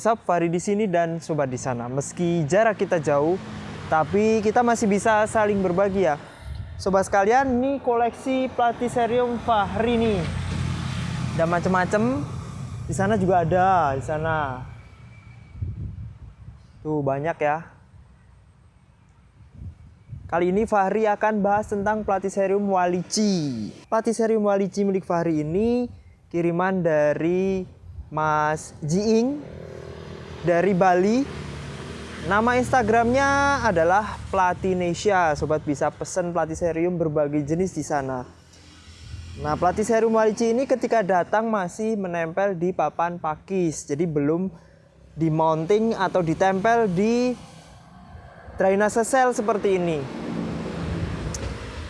Sob, Fahri di sini dan sobat di sana. Meski jarak kita jauh, tapi kita masih bisa saling berbagi ya. Sobat sekalian, ini koleksi Platycerium Fahri nih. Ada macam-macam. Di sana juga ada, di sana. Tuh banyak ya. Kali ini Fahri akan bahas tentang Platycerium walici. Platycerium walici milik Fahri ini kiriman dari Mas Jiing dari Bali. Nama Instagramnya adalah Platinesia. Sobat bisa pesen Platycerium berbagai jenis di sana. Nah, Platycerium walici ini ketika datang masih menempel di papan pakis. Jadi belum di mounting atau ditempel di drainase sel seperti ini.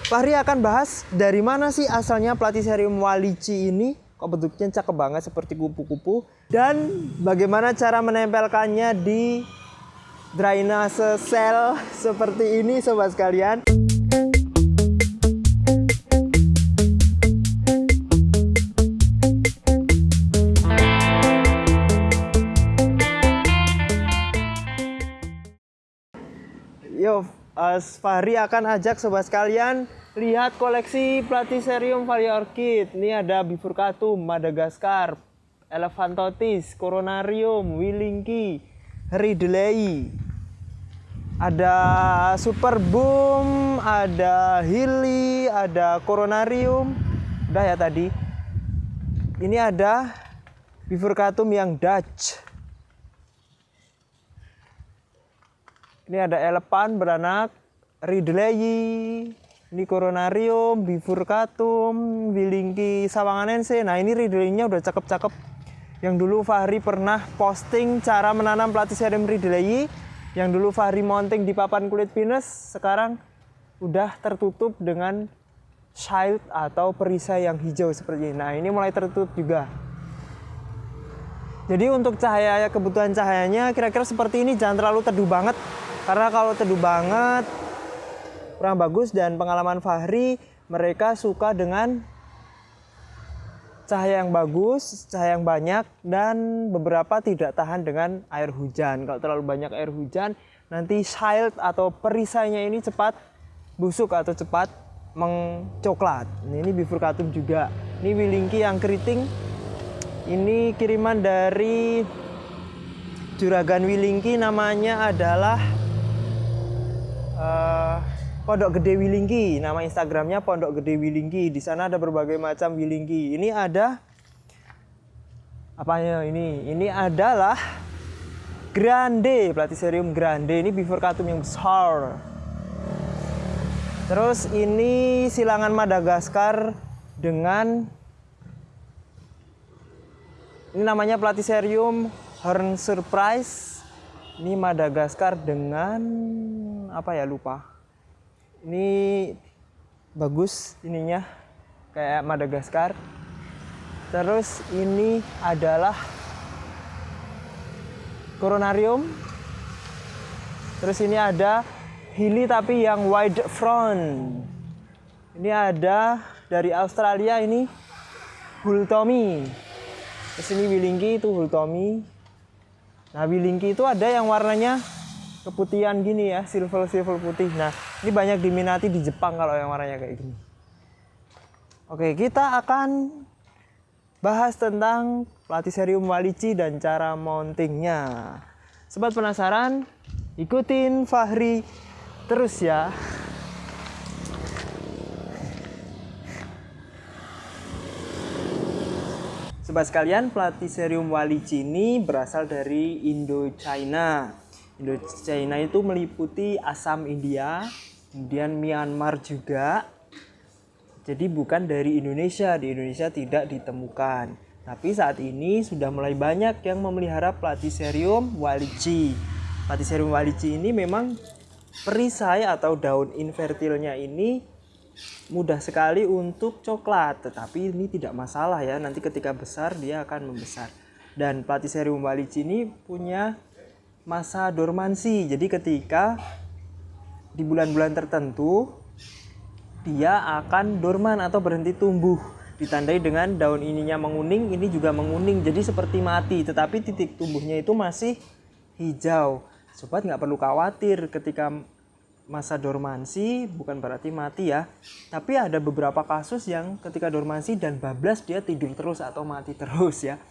Fahri akan bahas dari mana sih asalnya Platycerium walici ini, kok bentuknya cakep banget seperti kupu-kupu, dan bagaimana cara menempelkannya di drainase sel seperti ini sobat sekalian. Yo, As Fahri akan ajak sobat sekalian lihat koleksi Platycerium Orchid. Ini ada Bifurcatum, Madagaskar, Elephantotis, Coronarium, Wilinki, Ridley. Ada Super Boom, ada Hilly, ada Coronarium. Udah ya tadi. Ini ada Bifurcatum yang Dutch. Ini ada elepan beranak, Ridley, ini Coronarium, Bifurcatum, Wilingki sawanganense. Nah ini Ridley-nya udah cakep-cakep. Yang dulu Fahri pernah posting cara menanam Platycerium Ridley. Yang dulu Fahri mounting di papan kulit pinus, sekarang udah tertutup dengan shield atau perisai yang hijau seperti ini. Nah ini mulai tertutup juga. Jadi untuk cahaya kebutuhan cahayanya kira-kira seperti ini jangan terlalu teduh banget karena kalau teduh banget kurang bagus dan pengalaman Fahri mereka suka dengan cahaya yang bagus, cahaya yang banyak dan beberapa tidak tahan dengan air hujan. Kalau terlalu banyak air hujan nanti shield atau perisainya ini cepat busuk atau cepat mengcoklat. Ini bifurcatum juga. Ini wilinki yang keriting. Ini kiriman dari juragan Wilingki namanya adalah uh, Pondok Gede Wilingki. Nama Instagramnya Pondok Gede Wilingki. Di sana ada berbagai macam Wilingki. Ini ada apanya ini? Ini adalah Grande, Platycerium Grande. Ini bifurcatum yang besar. Terus ini silangan Madagaskar dengan ini namanya Platycerium Horn Surprise. Ini Madagaskar dengan apa ya lupa. Ini bagus ininya kayak Madagaskar. Terus ini adalah Coronarium. Terus ini ada Hilly tapi yang wide front. Ini ada dari Australia ini Hultomi. Terus ini Wilingki itu Hultomi. Nah Wilingki itu ada yang warnanya keputihan gini ya, silver silver putih. Nah ini banyak diminati di Jepang kalau yang warnanya kayak gini. Oke kita akan bahas tentang Platycerium walici dan cara mountingnya. Sobat penasaran? Ikutin Fahri terus ya. Sobat sekalian, Platycerium walici ini berasal dari Indo-China. Indo-China itu meliputi Assam India, kemudian Myanmar juga. Jadi bukan dari Indonesia, di Indonesia tidak ditemukan. Tapi saat ini sudah mulai banyak yang memelihara Platycerium walici. Platycerium walici ini memang perisai atau daun infertilnya ini mudah sekali untuk coklat, tetapi ini tidak masalah ya. Nanti ketika besar dia akan membesar. Dan Platycerium walici ini punya masa dormansi. Jadi ketika di bulan-bulan tertentu dia akan dorman atau berhenti tumbuh. ditandai dengan daun ininya menguning ini juga menguning. Jadi seperti mati tetapi titik tumbuhnya itu masih hijau. Sobat nggak perlu khawatir ketika masa dormansi bukan berarti mati ya. Tapi ada beberapa kasus yang ketika dormansi dan bablas dia tidur terus atau mati terus ya.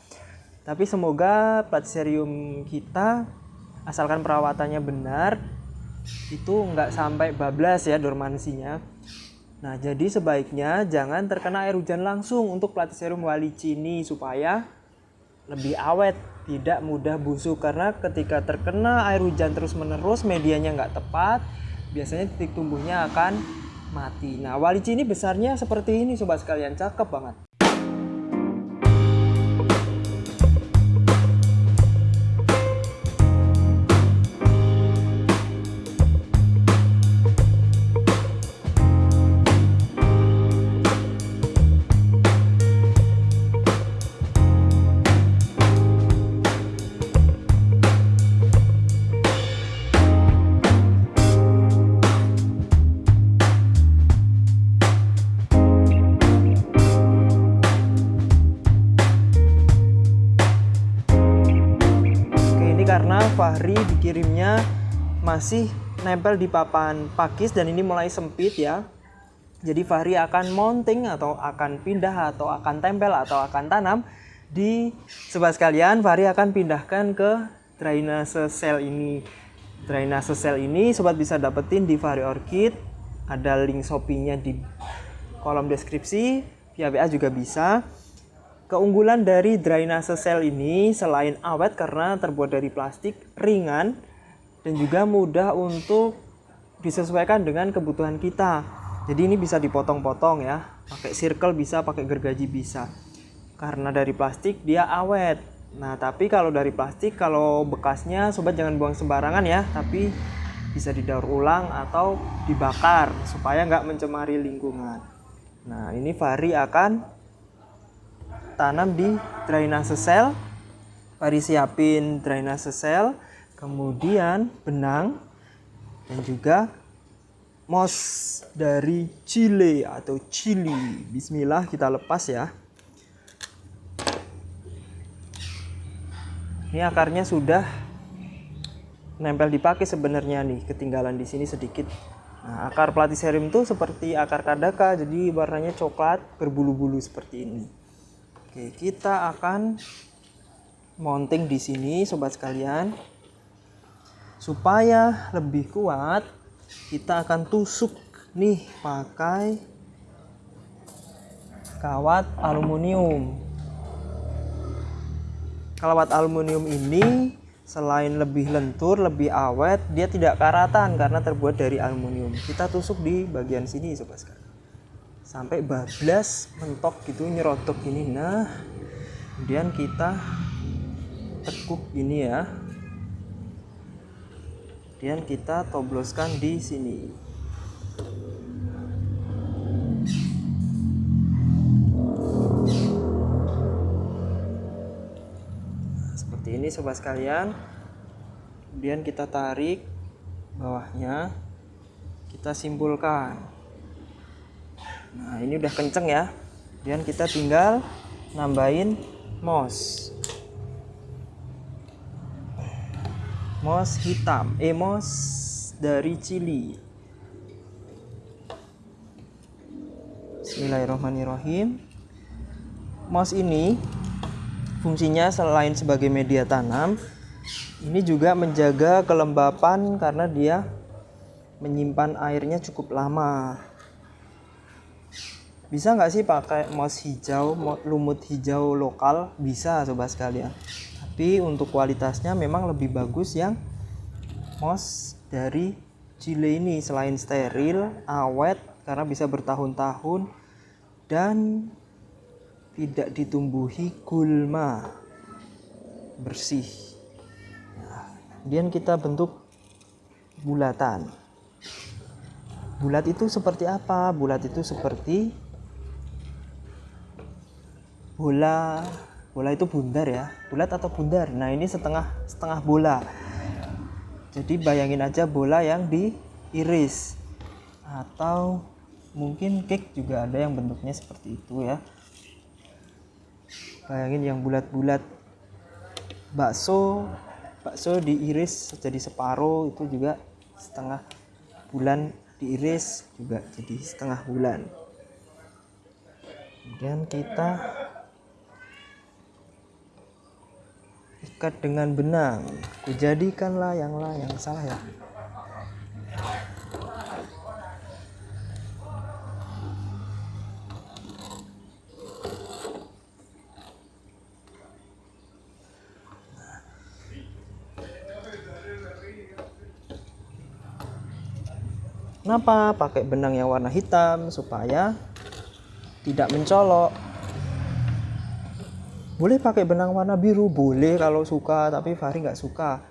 Tapi semoga platiserium kita asalkan perawatannya benar itu nggak sampai bablas ya dormansinya Nah, jadi sebaiknya jangan terkena air hujan langsung untuk Platycerium walicini supaya lebih awet, tidak mudah busuk karena ketika terkena air hujan terus-menerus medianya nggak tepat, biasanya titik tumbuhnya akan mati. Nah, walicini besarnya seperti ini sobat sekalian, cakep banget. Masih nempel di papan pakis dan ini mulai sempit ya. Jadi Fahri akan mounting atau akan pindah atau akan tempel atau akan tanam di sobat sekalian Fahri akan pindahkan ke drainase sel ini. Drainase sel ini sobat bisa dapetin di Fahri Orchid. Ada link Shopee-nya di kolom deskripsi. Via WA juga bisa. Keunggulan dari drainase sel ini selain awet karena terbuat dari plastik, ringan, dan juga mudah untuk disesuaikan dengan kebutuhan kita. Jadi ini bisa dipotong-potong ya, pakai circle bisa, pakai gergaji bisa. Karena dari plastik dia awet. Nah tapi kalau dari plastik, kalau bekasnya sobat jangan buang sembarangan ya, tapi bisa didaur ulang atau dibakar supaya nggak mencemari lingkungan. Nah ini Fahri akan tanam di drainase sel. Mari siapin drainase sel, kemudian benang dan juga mos dari chile atau chili. Bismillah kita lepas ya. Ini akarnya sudah nempel dipakai sebenarnya nih, ketinggalan di sini sedikit. Nah, akar platycerium itu seperti akar kadaka, jadi warnanya coklat berbulu-bulu seperti ini. Oke, kita akan mounting di sini sobat sekalian. Supaya lebih kuat, kita akan tusuk nih pakai kawat aluminium. Kawat aluminium ini selain lebih lentur, lebih awet, dia tidak karatan karena terbuat dari aluminium. Kita tusuk di bagian sini sobat sekalian sampai bablas mentok gitu nyerotok gini nah kemudian kita tekuk ini ya kemudian kita tobloskan di sini nah, seperti ini sobat sekalian kemudian kita tarik bawahnya kita simpulkan Nah, ini udah kenceng ya. Dan kita tinggal nambahin mos. Mos hitam, eh mos dari cili. Bismillahirrahmanirrahim. Mos ini fungsinya selain sebagai media tanam, ini juga menjaga kelembapan karena dia menyimpan airnya cukup lama bisa nggak sih pakai mouse hijau lumut hijau lokal bisa sobat sekalian tapi untuk kualitasnya memang lebih bagus yang mouse dari Chile ini. Selain steril awet karena bisa bertahun-tahun dan tidak ditumbuhi gulma bersih. Nah, kita bentuk bulatan. Bulat itu seperti apa? Bulat itu seperti bola bola itu bundar ya. Bulat atau bundar? Nah ini setengah setengah bola. Jadi bayangin aja bola yang diiris. Atau mungkin cake juga ada yang bentuknya seperti itu ya. Bayangin yang bulat-bulat. Bakso bakso diiris jadi separuh itu juga setengah bulan diiris juga jadi setengah bulan. Kemudian kita dengan benang kujadikanlah yang lah yang salah ya Kenapa pakai benang yang warna hitam supaya tidak mencolok? Boleh pakai benang warna biru, boleh kalau suka, tapi Fahri nggak suka.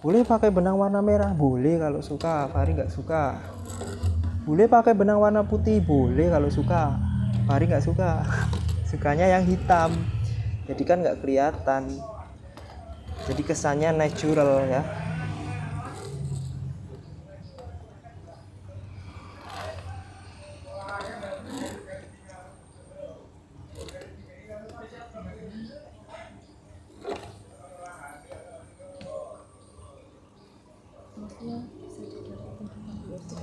Boleh pakai benang warna merah, boleh kalau suka, Fahri nggak suka. Boleh pakai benang warna putih, boleh kalau suka, Fahri nggak suka. Sukanya yang hitam, jadi kan nggak kelihatan. Jadi kesannya natural ya.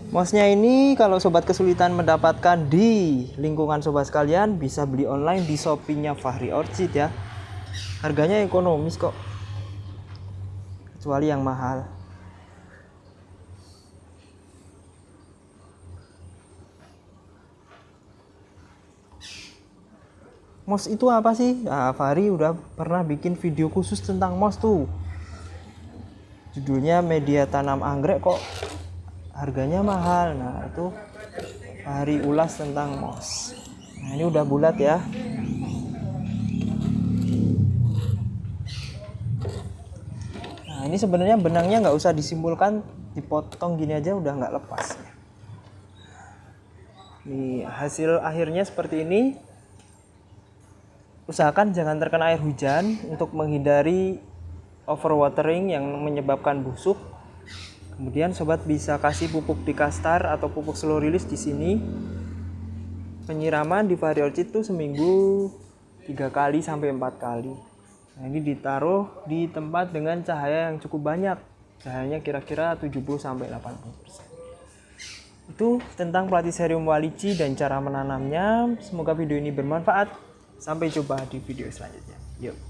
Mouse-nya ini kalau sobat kesulitan mendapatkan di lingkungan sobat sekalian bisa beli online di Shopee-nya Fahri Orchid ya. Harganya ekonomis kok. Kecuali yang mahal. Mouse itu apa sih? Nah, Fahri udah pernah bikin video khusus tentang mouse tuh. Judulnya media tanam anggrek kok harganya mahal. Nah itu hari ulas tentang mos. Nah ini udah bulat ya. Nah ini sebenarnya benangnya nggak usah disimpulkan. Dipotong gini aja udah nggak lepas. Nih hasil akhirnya seperti ini. Usahakan jangan terkena air hujan untuk menghindari overwatering yang menyebabkan busuk Kemudian sobat bisa kasih pupuk di kastar atau pupuk slow release di sini. Penyiraman di variorchid itu seminggu tiga kali sampai empat kali. Nah, ini ditaruh di tempat dengan cahaya yang cukup banyak. Cahayanya kira-kira 70 sampai 80%. Itu tentang Platycerium walici dan cara menanamnya. Semoga video ini bermanfaat. Sampai jumpa di video selanjutnya. Yuk.